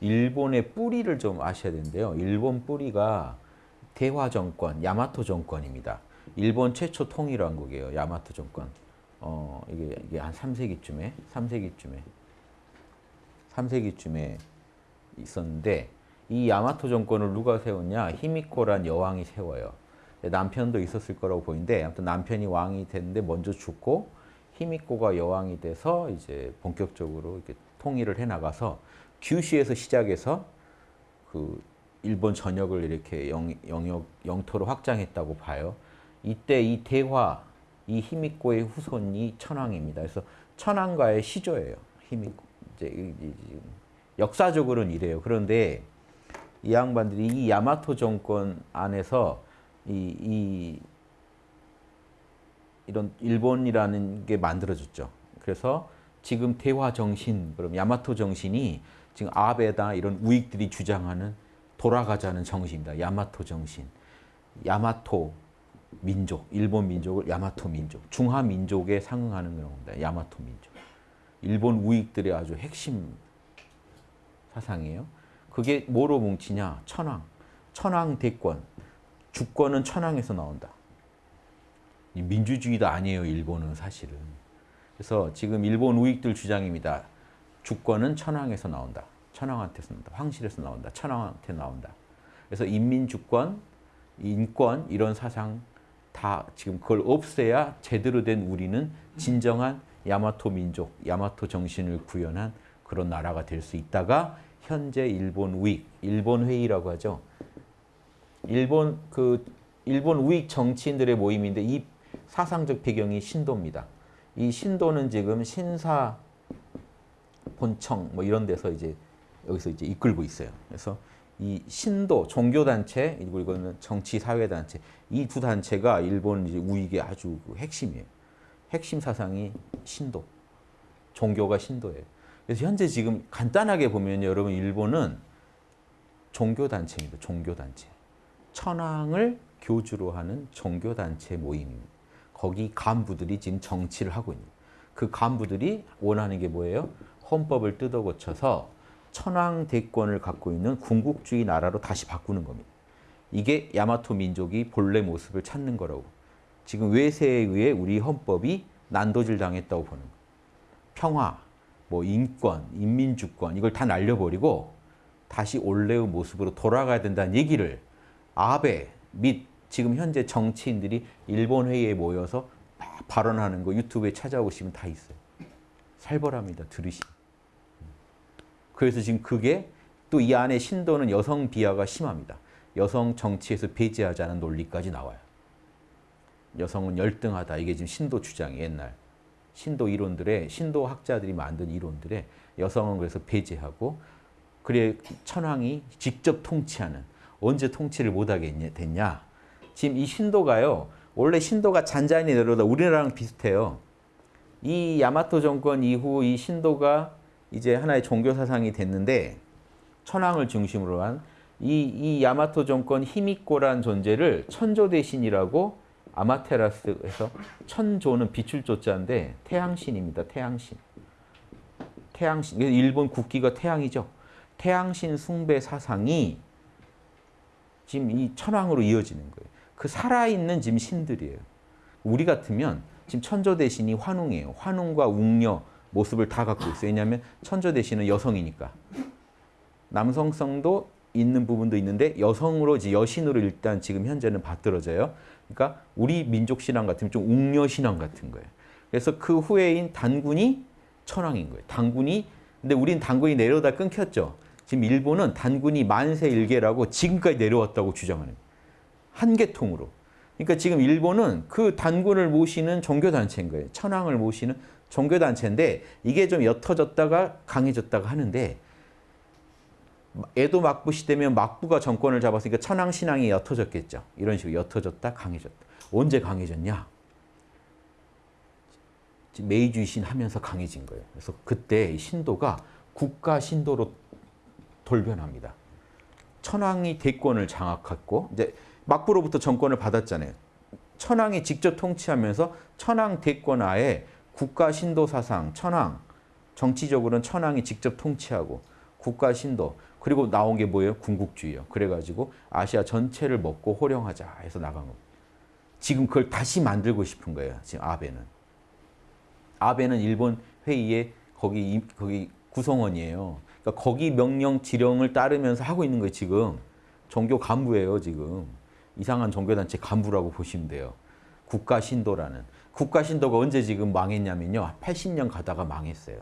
일본의 뿌리를 좀 아셔야 되는데요. 일본 뿌리가 대화 정권, 야마토 정권입니다. 일본 최초 통일왕국이에요. 야마토 정권. 어, 이게, 이게 한 3세기쯤에, 3세기쯤에, 3세기쯤에 있었는데, 이 야마토 정권을 누가 세웠냐? 히미코란 여왕이 세워요. 남편도 있었을 거라고 보이는데, 아무튼 남편이 왕이 됐는데 먼저 죽고, 히미코가 여왕이 돼서 이제 본격적으로 이렇게 통일을 해 나가서 규슈에서 시작해서 그 일본 전역을 이렇게 영, 영역 영토로 확장했다고 봐요. 이때 이 대화 이 히미코의 후손이 천황입니다. 그래서 천황과의 시조예요. 히미코 이제 역사적으로는 이래요. 그런데 이 양반들이 이 야마토 정권 안에서 이, 이 이런 일본이라는 게 만들어졌죠. 그래서 지금 대화 정신, 그럼 야마토 정신이 지금 아베다 이런 우익들이 주장하는 돌아가자는 정신입니다. 야마토 정신. 야마토 민족, 일본 민족을 야마토 민족, 중화 민족에 상응하는 겁니다. 야마토 민족. 일본 우익들의 아주 핵심 사상이에요. 그게 뭐로 뭉치냐? 천황. 천황 대권. 주권은 천황에서 나온다. 민주주의도 아니에요, 일본은 사실은. 그래서 지금 일본 우익들 주장입니다. 주권은 천황에서 나온다. 천황한테서 나온다. 황실에서 나온다. 천황한테 나온다. 그래서 인민주권, 인권 이런 사상 다 지금 그걸 없애야 제대로 된 우리는 진정한 야마토 민족, 야마토 정신을 구현한 그런 나라가 될 수 있다가 현재 일본 우익, 일본 회의라고 하죠. 일본 그 일본 우익 정치인들의 모임인데 이 사상적 배경이 신도입니다. 이 신도는 지금 신사 본청 뭐 이런 데서 이제 여기서 이제 이끌고 있어요. 그래서 이 신도 종교 단체 그리고 이거는 정치 사회 단체 이 두 단체가 일본 이제 우익의 아주 그 핵심이에요. 핵심 사상이 신도. 종교가 신도예요. 그래서 현재 지금 간단하게 보면 여러분 일본은 종교 단체입니다. 종교 단체. 천황을 교주로 하는 종교 단체 모임입니다. 거기 간부들이 지금 정치를 하고 있는 그 간부들이 원하는 게 뭐예요? 헌법을 뜯어 고쳐서 천황 대권을 갖고 있는 군국주의 나라로 다시 바꾸는 겁니다. 이게 야마토 민족이 본래 모습을 찾는 거라고. 지금 외세에 의해 우리 헌법이 난도질 당했다고 보는 거예요. 평화, 뭐 인권, 인민주권 이걸 다 날려버리고 다시 원래의 모습으로 돌아가야 된다는 얘기를 아베 및 지금 현재 정치인들이 일본 회의에 모여서 발언하는 거 유튜브에 찾아오시면 다 있어요. 살벌합니다. 들으시면. 그래서 지금 그게 또 이 안에 신도는 여성 비하가 심합니다. 여성 정치에서 배제하자는 논리까지 나와요. 여성은 열등하다. 이게 지금 신도 주장이 옛날. 신도 이론들의 신도 학자들이 만든 이론들의 여성은 그래서 배제하고 그래 천황이 직접 통치하는 언제 통치를 못하게 됐냐. 지금 이 신도가요. 원래 신도가 잔잔히 내려오다 우리나라랑 비슷해요. 이 야마토 정권 이후 이 신도가 이제 하나의 종교 사상이 됐는데 천황을 중심으로 한 이 이 야마토 정권 히미코란 존재를 천조 대신이라고 아마테라스에서 천조는 빛을 조자인데 태양신입니다. 태양신. 태양신. 일본 국기가 태양이죠. 태양신 숭배 사상이 지금 이 천황으로 이어지는 거예요. 그 살아있는 지금 신들이에요. 우리 같으면 지금 천조 대신이 환웅이에요. 환웅과 웅녀 모습을 다 갖고 있어요. 왜냐하면 천조 대신은 여성이니까. 남성성도 있는 부분도 있는데 여성으로 이제 여신으로 일단 지금 현재는 받들어져요. 그러니까 우리 민족 신앙 같으면 좀 웅녀 신앙 같은 거예요. 그래서 그 후예인 단군이 천황인 거예요. 단군이 근데 우린 단군이 내려다 끊겼죠. 지금 일본은 단군이 만세 일계라고 지금까지 내려왔다고 주장하는 거예요. 한 계통으로. 그러니까 지금 일본은 그 단군을 모시는 종교단체인 거예요. 천황을 모시는 종교단체인데 이게 좀 옅어졌다가 강해졌다가 하는데 에도 막부 시대면 막부가 정권을 잡았으니까 천황 신앙이 옅어졌겠죠. 이런 식으로 옅어졌다 강해졌다. 언제 강해졌냐? 메이주이신 하면서 강해진 거예요. 그래서 그때 신도가 국가 신도로 돌변합니다. 천황이 대권을 장악했고 이제 막부로부터 정권을 받았잖아요. 천황이 직접 통치하면서 천황 대권 하에 국가 신도 사상, 천황, 정치적으로는 천황이 직접 통치하고 국가 신도. 그리고 나온 게 뭐예요? 군국주의요. 그래가지고 아시아 전체를 먹고 호령하자 해서 나간 겁니다. 지금 그걸 다시 만들고 싶은 거예요. 지금 아베는. 아베는 일본 회의에 거기 임- 거기 구성원이에요. 그러니까 거기 명령 지령을 따르면서 하고 있는 거예요. 지금 종교 간부예요. 지금 이상한 종교단체 간부라고 보시면 돼요. 국가 신도라는 국가 신도가 언제 지금 망했냐면요. 80년 가다가 망했어요.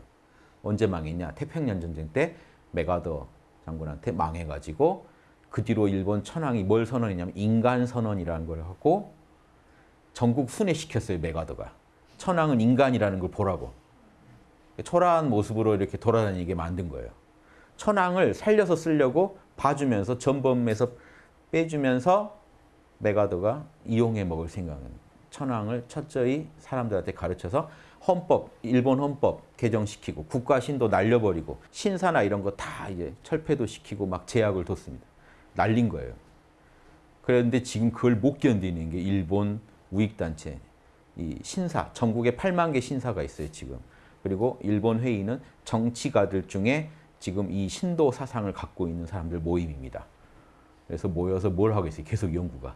언제 망했냐? 태평양 전쟁 때 메가더 장군한테 망해가지고 그 뒤로 일본 천황이 뭘 선언했냐면 인간 선언이라는 걸 하고 전국 순회시켰어요. 메가더가. 천황은 인간이라는 걸 보라고. 초라한 모습으로 이렇게 돌아다니게 만든 거예요. 천황을 살려서 쓰려고 봐주면서 전범에서 빼주면서 메가더가 이용해 먹을 생각은 천황을 철저히 사람들한테 가르쳐서 헌법, 일본 헌법 개정시키고 국가 신도 날려버리고 신사나 이런 거 다 이제 철폐도 시키고 막 제약을 뒀습니다. 날린 거예요. 그런데 지금 그걸 못 견디는 게 일본 우익단체, 이 신사, 전국에 8만 개 신사가 있어요, 지금. 그리고 일본 회의는 정치가들 중에 지금 이 신도 사상을 갖고 있는 사람들 모임입니다. 그래서 모여서 뭘 하고 있어요? 계속 연구가.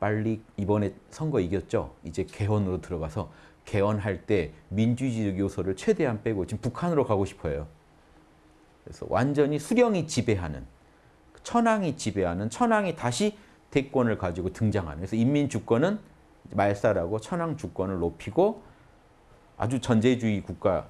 빨리 이번에 선거 이겼죠? 이제 개헌으로 들어가서 개헌할 때 민주주의 요소를 최대한 빼고 지금 북한으로 가고 싶어요. 그래서 완전히 수령이 지배하는 천황이 지배하는 천황이 다시 대권을 가지고 등장하는 그래서 인민 주권은 말살하고 천황 주권을 높이고 아주 전제주의 국가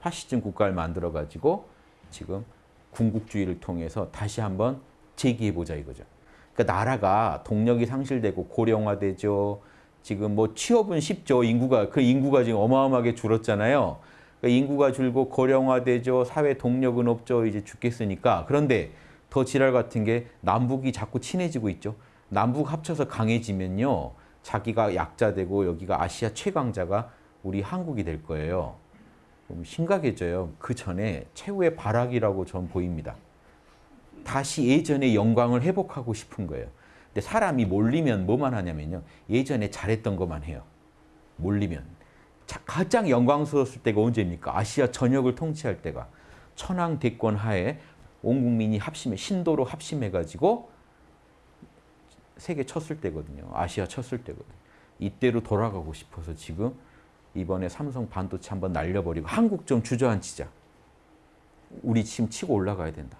파시즘 국가를 만들어 가지고 지금 군국주의를 통해서 다시 한번 재기해 보자 이거죠. 그러니까 나라가 동력이 상실되고 고령화되죠. 지금 뭐 취업은 쉽죠. 인구가 그 인구가 지금 어마어마하게 줄었잖아요. 그러니까 인구가 줄고 고령화되죠. 사회 동력은 없죠. 이제 죽겠으니까. 그런데 더 지랄 같은 게 남북이 자꾸 친해지고 있죠. 남북 합쳐서 강해지면요. 자기가 약자되고 여기가 아시아 최강자가 우리 한국이 될 거예요. 심각해져요. 그 전에 최후의 발악이라고 전 보입니다. 다시 예전의 영광을 회복하고 싶은 거예요. 근데 사람이 몰리면 뭐만 하냐면요. 예전에 잘했던 것만 해요. 몰리면. 자, 가장 영광스러웠을 때가 언제입니까? 아시아 전역을 통치할 때가. 천황 대권 하에 온 국민이 합심해, 신도로 합심해가지고 세계 쳤을 때거든요. 아시아 쳤을 때거든요. 이때로 돌아가고 싶어서 지금 이번에 삼성 반도체 한번 날려버리고 한국 좀 주저앉히자. 우리 지금 치고 올라가야 된다.